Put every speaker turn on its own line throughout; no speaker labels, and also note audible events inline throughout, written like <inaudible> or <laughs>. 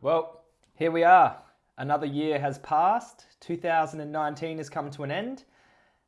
Well, here we are. Another year has passed. 2019 has come to an end.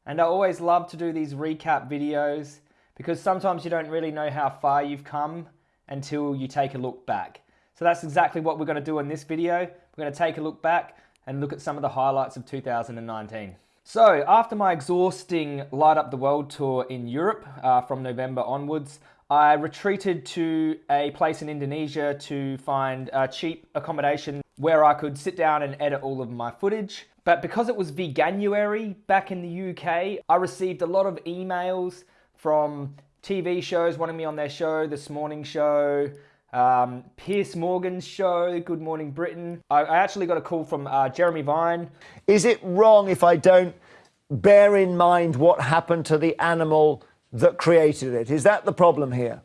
And I always love to do these recap videos because sometimes you don't really know how far you've come until you take a look back. So that's exactly what we're going to do in this video. We're going to take a look back and look at some of the highlights of 2019. So after my exhausting Light Up the World tour in Europe uh, from November onwards, I retreated to a place in Indonesia to find a cheap accommodation where I could sit down and edit all of my footage. But because it was Veganuary back in the UK, I received a lot of emails from TV shows wanting me on their show, This Morning Show, um, Piers Morgan's show, Good Morning Britain. I, I actually got a call from uh, Jeremy Vine.
Is it wrong if I don't bear in mind what happened to the animal that created it. Is that the problem here?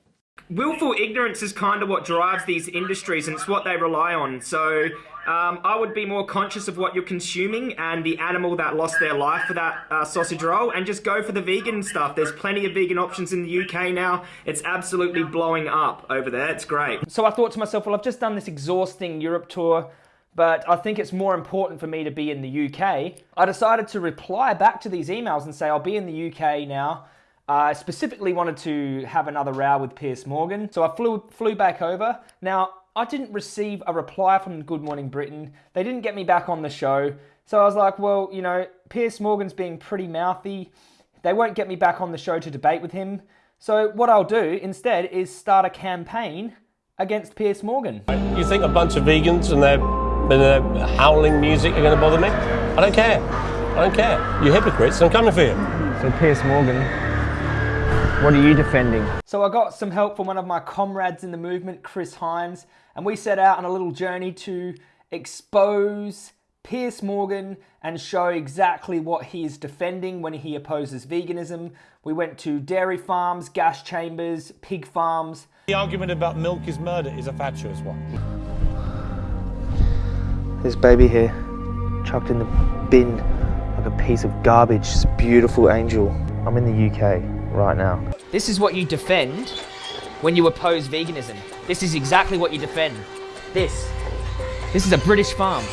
Willful ignorance is kind of what drives these industries and it's what they rely on. So um, I would be more conscious of what you're consuming and the animal that lost their life for that uh, sausage roll and just go for the vegan stuff. There's plenty of vegan options in the UK now. It's absolutely blowing up over there. It's great. So I thought to myself, well, I've just done this exhausting Europe tour but I think it's more important for me to be in the UK. I decided to reply back to these emails and say I'll be in the UK now I specifically wanted to have another row with Piers Morgan, so I flew, flew back over. Now, I didn't receive a reply from Good Morning Britain. They didn't get me back on the show. So I was like, well, you know, Piers Morgan's being pretty mouthy. They won't get me back on the show to debate with him. So what I'll do instead is start a campaign against Piers Morgan.
You think a bunch of vegans and their, and their howling music are going to bother me? I don't care. I don't care. You hypocrites, I'm coming for you.
So Piers Morgan what are you defending? So I got some help from one of my comrades in the movement, Chris Hines, and we set out on a little journey to expose Piers Morgan and show exactly what he is defending when he opposes veganism. We went to dairy farms, gas chambers, pig farms.
The argument about milk is murder is a fatuous one.
This baby here, chucked in the bin like a piece of garbage, this beautiful angel. I'm in the UK right now. This is what you defend when you oppose veganism. This is exactly what you defend. This. This is a British farm,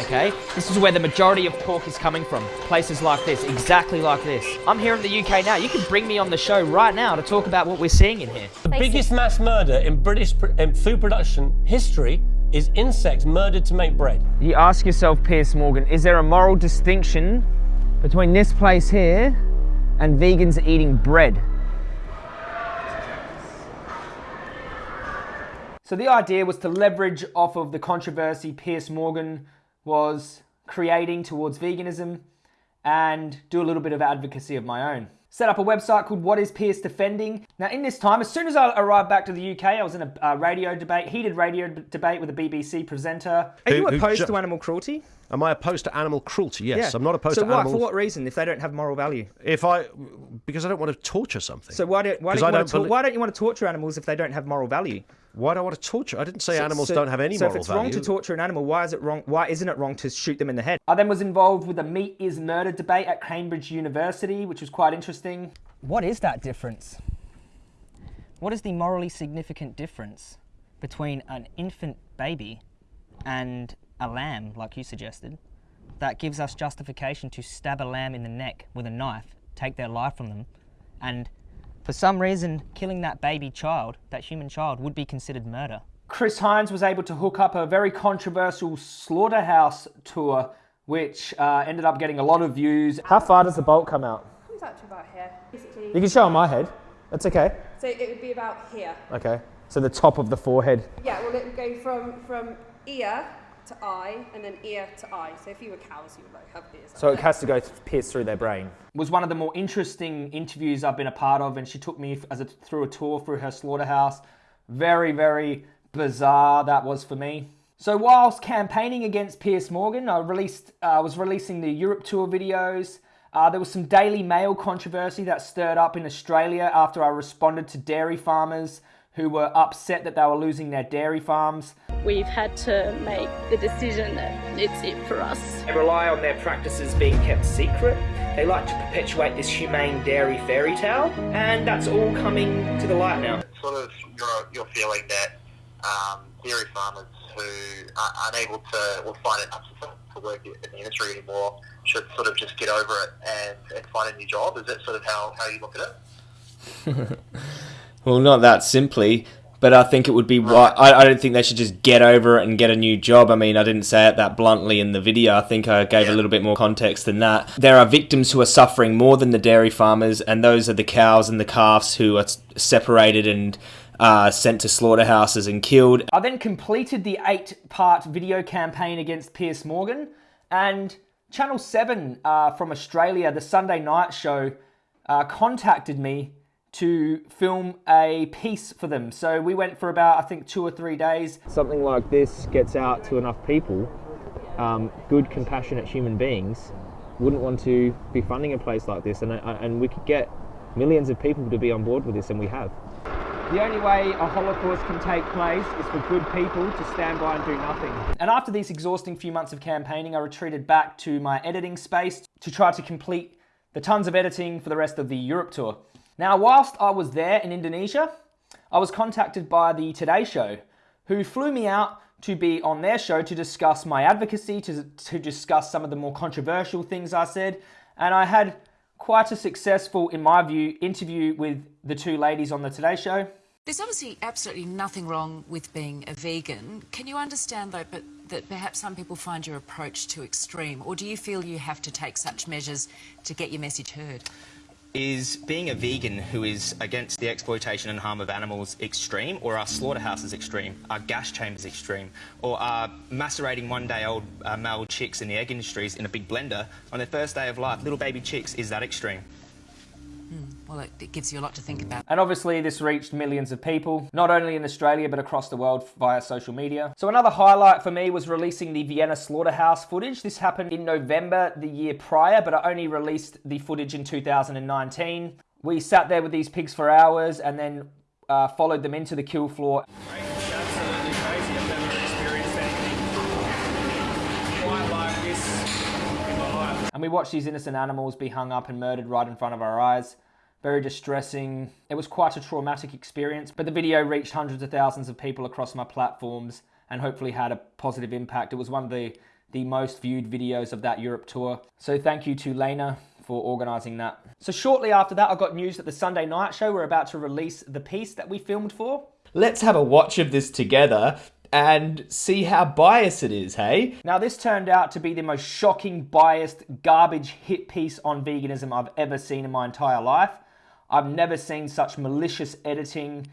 okay? This is where the majority of pork is coming from. Places like this, exactly like this. I'm here in the UK now. You can bring me on the show right now to talk about what we're seeing in here.
The biggest mass murder in British in food production history is insects murdered to make bread.
You ask yourself, Piers Morgan, is there a moral distinction between this place here and vegans eating bread. So the idea was to leverage off of the controversy Piers Morgan was creating towards veganism and do a little bit of advocacy of my own. Set up a website called What is Piers Defending? Now in this time, as soon as I arrived back to the UK, I was in a, a radio debate, heated radio debate with a BBC presenter. Are you opposed to animal cruelty?
Am I opposed to animal cruelty? Yes, yeah. I'm not opposed so to
what,
animals.
So for what reason? If they don't have moral value?
If I, because I don't want to torture something.
So why don't why don't, you want to, why don't you want to torture animals if they don't have moral value?
Why do I want to torture? I didn't say so, animals so, don't have any
so
moral
value. So
if
it's
value.
wrong to torture an animal, why is it wrong? Why isn't it wrong to shoot them in the head? I then was involved with a meat is murder debate at Cambridge University, which was quite interesting. What is that difference? What is the morally significant difference between an infant baby and a lamb, like you suggested, that gives us justification to stab a lamb in the neck with a knife, take their life from them, and for some reason, killing that baby child, that human child, would be considered murder. Chris Hines was able to hook up a very controversial slaughterhouse tour, which uh, ended up getting a lot of views. How far does the bolt come out?
Comes out to about here, basically.
You can show on my head. That's okay.
So it would be about here.
Okay. So the top of the forehead.
Yeah, well, it would go from from ear to eye and then ear to eye. So if you were cows, you would like have ears.
So it has to go pierce through their brain. Was one of the more interesting interviews I've been a part of, and she took me as a, through a tour through her slaughterhouse. Very, very bizarre that was for me. So whilst campaigning against Piers Morgan, I released, uh, was releasing the Europe tour videos. Uh, there was some Daily Mail controversy that stirred up in Australia after I responded to dairy farmers who were upset that they were losing their dairy farms.
We've had to make the decision that it's it for us.
They rely on their practices being kept secret. They like to perpetuate this humane dairy fairy tale, and that's all coming to the light now.
Sort of, you're, you're feeling that um, dairy farmers who are unable to or find it unsuccessful to work in the industry anymore should sort of just get over it and, and find a new job? Is that sort of how, how you look at
it? <laughs> well, not that simply but I think it would be right. I, I don't think they should just get over it and get a new job. I mean, I didn't say it that bluntly in the video. I think I gave a little bit more context than that. There are victims who are suffering more than the dairy farmers, and those are the cows and the calves who are separated and uh, sent to slaughterhouses and killed. I then completed the eight part video campaign against Piers Morgan, and Channel 7 uh, from Australia, the Sunday night show, uh, contacted me to film a piece for them. So we went for about, I think, two or three days. Something like this gets out to enough people, um, good, compassionate human beings wouldn't want to be funding a place like this, and, uh, and we could get millions of people to be on board with this, and we have. The only way a Holocaust can take place is for good people to stand by and do nothing. And after these exhausting few months of campaigning, I retreated back to my editing space to try to complete the tons of editing for the rest of the Europe tour. Now, whilst I was there in Indonesia, I was contacted by the Today Show, who flew me out to be on their show to discuss my advocacy, to, to discuss some of the more controversial things I said, and I had quite a successful, in my view, interview with the two ladies on the Today Show.
There's obviously absolutely nothing wrong with being a vegan. Can you understand, though, but that perhaps some people find your approach too extreme, or do you feel you have to take such measures to get your message heard?
Is being a vegan who is against the exploitation and harm of animals extreme, or are slaughterhouses extreme? Are gas chambers extreme? Or are macerating one day old uh, male chicks in the egg industries in a big blender on their first day of life, little baby chicks, is that extreme?
Well, it, it, gives you a lot to think about.
And obviously this reached millions of people, not only in Australia, but across the world via social media. So another highlight for me was releasing the Vienna slaughterhouse footage. This happened in November the year prior, but I only released the footage in 2019. We sat there with these pigs for hours and then uh, followed them into the kill floor. And we watched these innocent animals be hung up and murdered right in front of our eyes very distressing. It was quite a traumatic experience, but the video reached hundreds of thousands of people across my platforms and hopefully had a positive impact. It was one of the, the most viewed videos of that Europe tour. So thank you to Lena for organising that. So shortly after that, I got news that the Sunday night show were about to release the piece that we filmed for. Let's have a watch of this together and see how biased it is, hey? Now, this turned out to be the most shocking, biased, garbage hit piece on veganism I've ever seen in my entire life. I've never seen such malicious editing.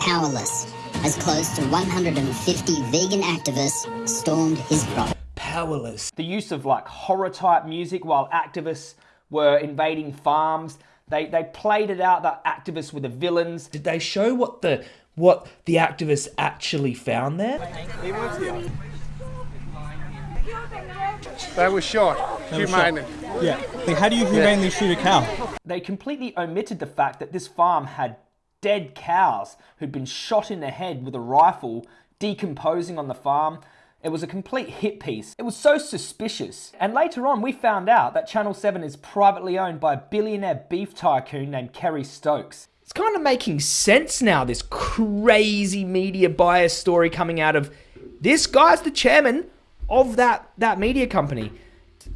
Powerless, as close to 150 vegan activists stormed his property.
Powerless. The use of like horror type music while activists were invading farms. They, they played it out that activists were the villains. Did they show what the what the activists actually found there?
They were shot, humanely.
Yeah. Like, how do you humanely yeah. shoot a cow?
They completely omitted the fact that this farm had dead cows who'd been shot in the head with a rifle, decomposing on the farm. It was a complete hit piece. It was so suspicious. And later on, we found out that Channel 7 is privately owned by a billionaire beef tycoon named Kerry Stokes. It's kind of making sense now, this crazy media bias story coming out of this guy's the chairman of that, that media company.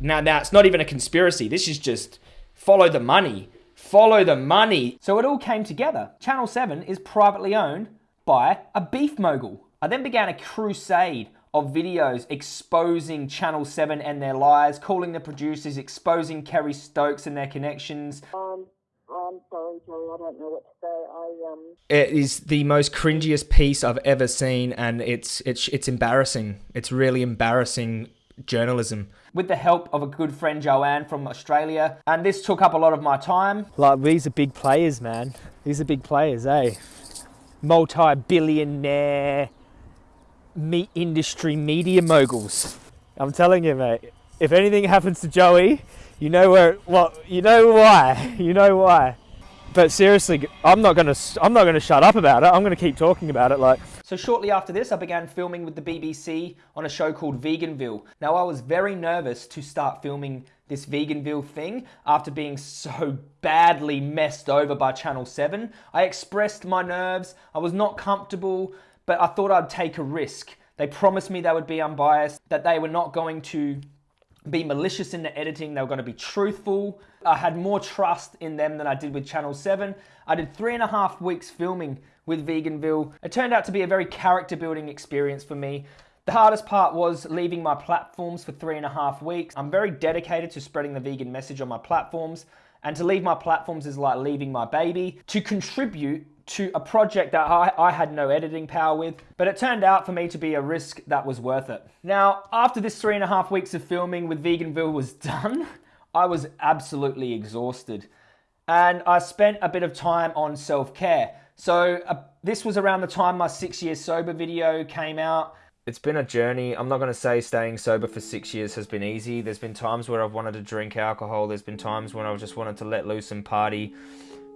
Now, now, it's not even a conspiracy. This is just follow the money. Follow the money. So it all came together. Channel 7 is privately owned by a beef mogul. I then began a crusade of videos exposing Channel 7 and their lies, calling the producers, exposing Kerry Stokes and their connections.
Um, I'm sorry, Joey, I don't know what to say. I, um...
It is the most cringiest piece I've ever seen, and it's, it's, it's embarrassing. It's really embarrassing journalism with the help of a good friend Joanne from Australia. And this took up a lot of my time. Like, these are big players, man. These are big players, eh? Multi-billionaire meat industry media moguls. I'm telling you, mate, if anything happens to Joey, you know where, well, you know why. <laughs> You know why. But seriously, I'm not gonna, I'm not gonna shut up about it. I'm gonna keep talking about it. Like, so shortly after this, I began filming with the BBC on a show called Veganville. Now, I was very nervous to start filming this Veganville thing after being so badly messed over by Channel 7. I expressed my nerves, I was not comfortable, but I thought I'd take a risk. They promised me they would be unbiased, that they were not going to be malicious in the editing, they were going to be truthful. I had more trust in them than I did with Channel 7. I did three and a half weeks filming with Veganville. It turned out to be a very character building experience for me. The hardest part was leaving my platforms for three and a half weeks. I'm very dedicated to spreading the vegan message on my platforms. And to leave my platforms is like leaving my baby. To contribute to a project that I, I, had no editing power with, but it turned out for me to be a risk that was worth it. Now, after this three and a half weeks of filming with Veganville was <laughs> done, I was absolutely exhausted. And I spent a bit of time on self-care. So uh, this was around the time my six years sober video came out. It's been a journey. I'm not going to say staying sober for six years has been easy. There's been times where I've wanted to drink alcohol. There's been times when I've just wanted to let loose and party.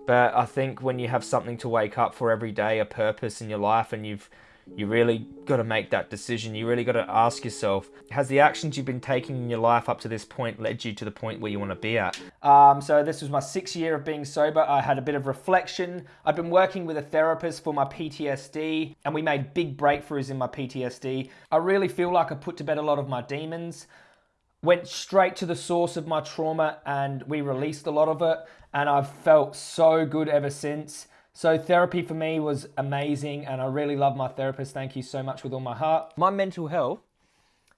But I think when you have something to wake up for every day, a purpose in your life, and you've you really got to make that decision. You really got to ask yourself, has the actions you've been taking in your life up to this point led you to the point where you want to be at? Um, so this was my sixth year of being sober. I had a bit of reflection. I've been working with a therapist for my PTSD and we made big breakthroughs in my PTSD. I really feel like I put to bed a lot of my demons went straight to the source of my trauma and we released a lot of it and I've felt so good ever since. So therapy for me was amazing and I really love my therapist. Thank you so much with all my heart. My mental health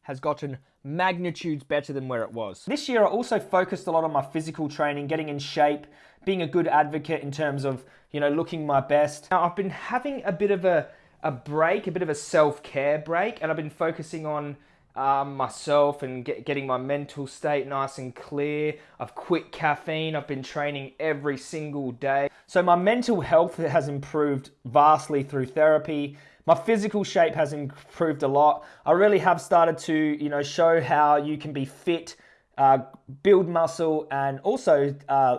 has gotten magnitudes better than where it was. This year I also focused a lot on my physical training, getting in shape, being a good advocate in terms of, you know, looking my best. Now I've been having a bit of a, a break, a bit of a self-care break, and I've been focusing on um, myself and get, getting my mental state nice and clear. I've quit caffeine. I've been training every single day. So my mental health has improved vastly through therapy. My physical shape has improved a lot. I really have started to, you know, show how you can be fit, uh, build muscle, and also uh,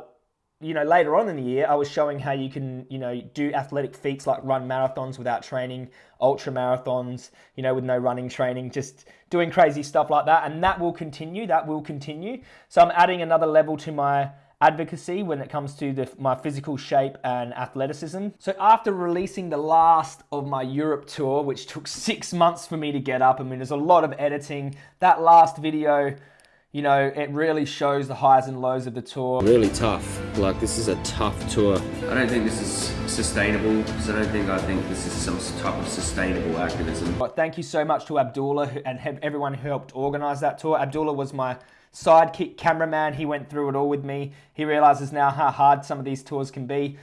you know, later on in the year, I was showing how you can, you know, do athletic feats like run marathons without training, ultra marathons, you know, with no running training, just doing crazy stuff like that. And that will continue. That will continue. So I'm adding another level to my advocacy when it comes to the, my physical shape and athleticism. So after releasing the last of my Europe tour, which took six months for me to get up, I mean, there's a lot of editing. That last video you know, it really shows the highs and lows of the tour.
Really tough. Like, this is a tough tour. I don't think this is sustainable, because I don't think I think this is some type of sustainable activism.
But thank you so much to Abdullah and everyone who helped organize that tour. Abdullah was my sidekick cameraman. He went through it all with me. He realizes now how hard some of these tours can be.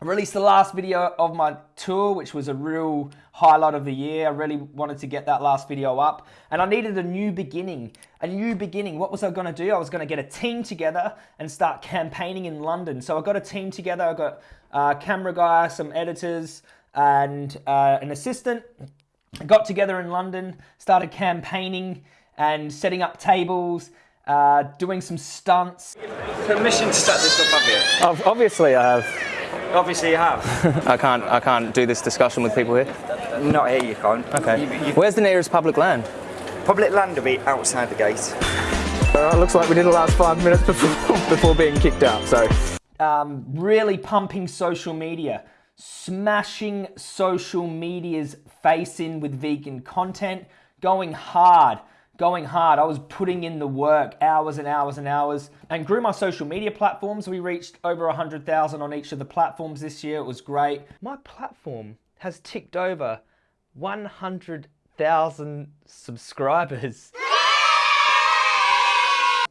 I released the last video of my tour, which was a real highlight of the year. I really wanted to get that last video up. And I needed a new beginning. A new beginning. What was I going to do? I was going to get a team together and start campaigning in London. So I got a team together. I got a camera guy, some editors, and uh, an assistant. I got together in London, started campaigning and setting up tables, uh, doing some stunts.
Permission to start this up, have
you? Obviously I have.
Obviously you have. <laughs>
I can't. I can't do this discussion with people here.
Not here. You can't.
Okay.
You, you,
Where's the nearest public land?
Public land will be outside the gate.
Uh, looks like we did the last five minutes before, <laughs> before being kicked out. So, um, really pumping social media, smashing social media's face in with vegan content, going hard going hard. I was putting in the work, hours and hours and hours, and grew my social media platforms. We reached over 100,000 on each of the platforms this year. It was great. My platform has ticked over 100,000 subscribers.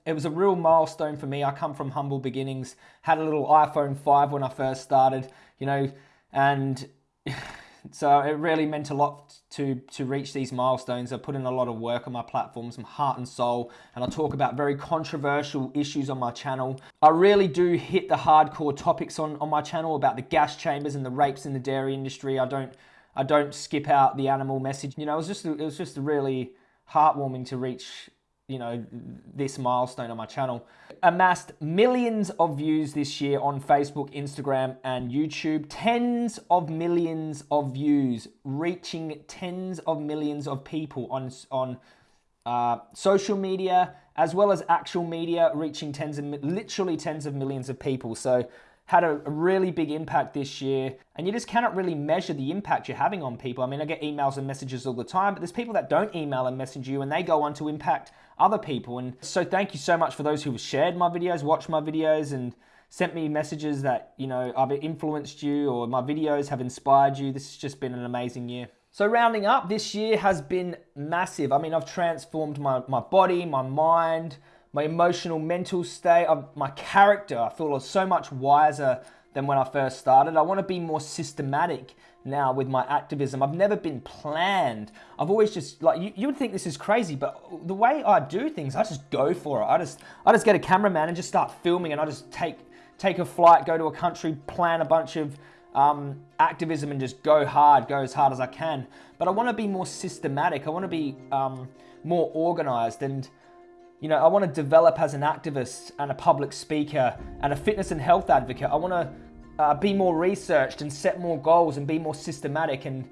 It was a real milestone for me. I come from humble beginnings, had a little iPhone 5 when I first started, you know, and <sighs> so it really meant a lot to, to reach these milestones. I put in a lot of work on my platform, some heart and soul, and I talk about very controversial issues on my channel. I really do hit the hardcore topics on, on my channel about the gas chambers and the rapes in the dairy industry. I don't I don't skip out the animal message. You know, it was just it was just really heartwarming to reach you know, this milestone on my channel. Amassed millions of views this year on Facebook, Instagram, and YouTube. Tens of millions of views, reaching tens of millions of people on, on uh, social media, as well as actual media, reaching tens of, literally tens of millions of people. So had a, really big impact this year, and you just cannot really measure the impact you're having on people. I mean, I get emails and messages all the time, but there's people that don't email and message you, and they go on to impact other people. And so, thank you so much for those who have shared my videos, watched my videos, and sent me messages that you know I've influenced you or my videos have inspired you. This has just been an amazing year. So rounding up, this year has been massive. I mean, I've transformed my, my body, my mind, my emotional, mental state, my character. I feel so much wiser than when I first started. I want to be more systematic now with my activism. I've never been planned. I've always just like you, you would think this is crazy, but the way I do things, I just go for it. I just I just get a cameraman and just start filming and I just take take a flight, go to a country, plan a bunch of um, activism and just go hard, go as hard as I can. But I want to be more systematic. I want to be um, more organized and you know, I want to develop as an activist and a public speaker and a fitness and health advocate. I want to uh, be more researched and set more goals and be more systematic and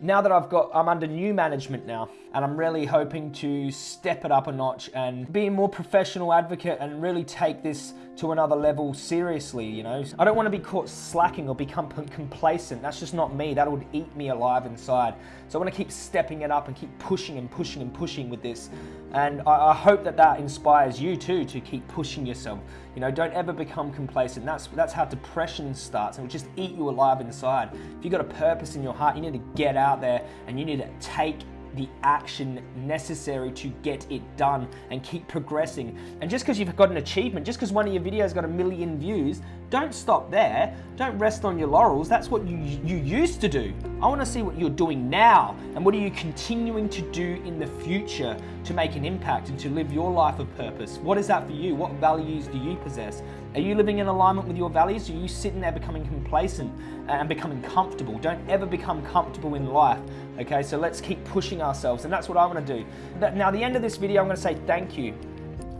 now that I've got, I'm under new management now, and I'm really hoping to step it up a notch and be a more professional advocate and really take this to another level seriously, you know. I don't want to be caught slacking or become complacent. That's just not me. That would eat me alive inside. So I want to keep stepping it up and keep pushing and pushing and pushing with this. And I, I hope that that inspires you too to keep pushing yourself. You know, don't ever become complacent. That's that's how depression starts and it will just eat you alive inside. If you've got a purpose in your heart, you need to get out there and you need to take the action necessary to get it done and keep progressing. And just because you've got an achievement, just because one of your videos got a million views, don't stop there. Don't rest on your laurels. That's what you, you used to do. I want to see what you're doing now and what are you continuing to do in the future to make an impact and to live your life of purpose. What is that for you? What values do you possess? Are you living in alignment with your values? Are you sitting there becoming complacent and becoming comfortable? Don't ever become comfortable in life. Okay, so let's keep pushing ourselves, and that's what I want to do. Now, the end of this video, I'm going to say thank you.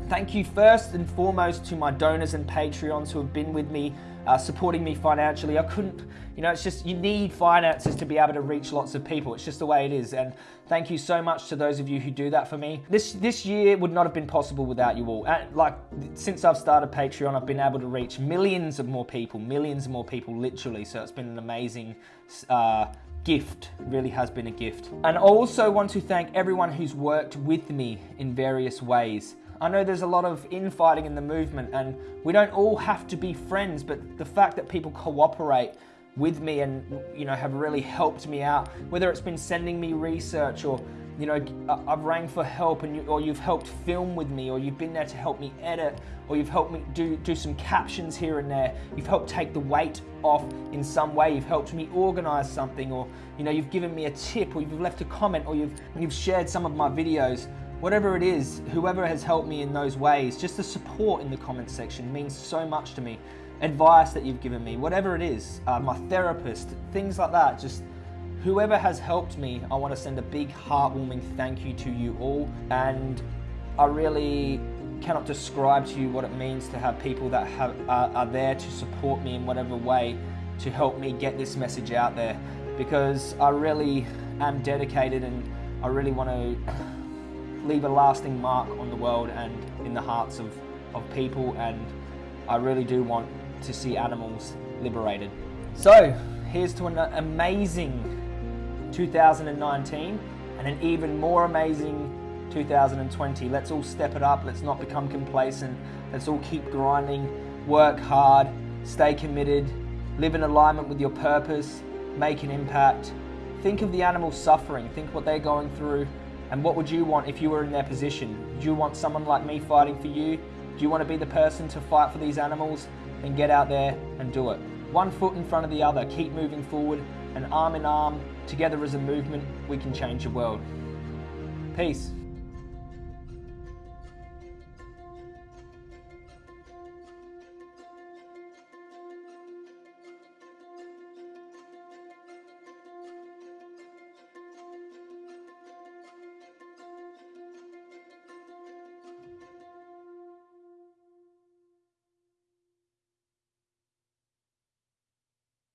Thank you first and foremost to my donors and Patreons who have been with me, uh, supporting me financially. I couldn't, you know, it's just you need finances to be able to reach lots of people. It's just the way it is. And thank you so much to those of you who do that for me. This this year would not have been possible without you all. And like since I've started Patreon, I've been able to reach millions of more people, millions of more people, literally. So it's been an amazing. Uh, gift, really has been a gift. And I also want to thank everyone who's worked with me in various ways. I know there's a lot of infighting in the movement and we don't all have to be friends, but the fact that people cooperate with me and you know have really helped me out, whether it's been sending me research or you know I've rang for help and you, or you've helped film with me or you've been there to help me edit or you've helped me do do some captions here and there. You've helped take the weight off in some way. You've helped me organize something or you know you've given me a tip or you've left a comment or you've you've shared some of my videos whatever it is, whoever has helped me in those ways, just the support in the comments section means so much to me. Advice that you've given me, whatever it is, uh, my therapist, things like that, just whoever has helped me, I want to send a big heartwarming thank you to you all. And I really cannot describe to you what it means to have people that have, uh, are there to support me in whatever way to help me get this message out there because I really am dedicated and I really want to leave a lasting mark on the world and in the hearts of, of people and I really do want to see animals liberated. So here's to an amazing 2019 and an even more amazing 2020. Let's all step it up. Let's not become complacent. Let's all keep grinding, work hard, stay committed, live in alignment with your purpose, make an impact. Think of the animals suffering. Think what they're going through and what would you want if you were in their position? Do you want someone like me fighting for you? Do you want to be the person to fight for these animals? Then get out there and do it. One foot in front of the other, keep moving forward, and arm in arm, together as a movement, we can change the world. Peace.